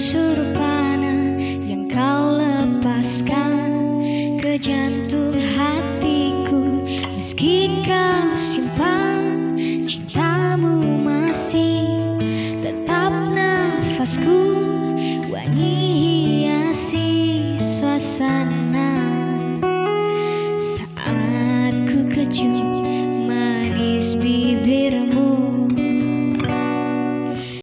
surpana yang kau lepaskan. Ke jantung hatiku meski kau simpan cintamu masih tetap nafasku. Wangi hiasi suasana.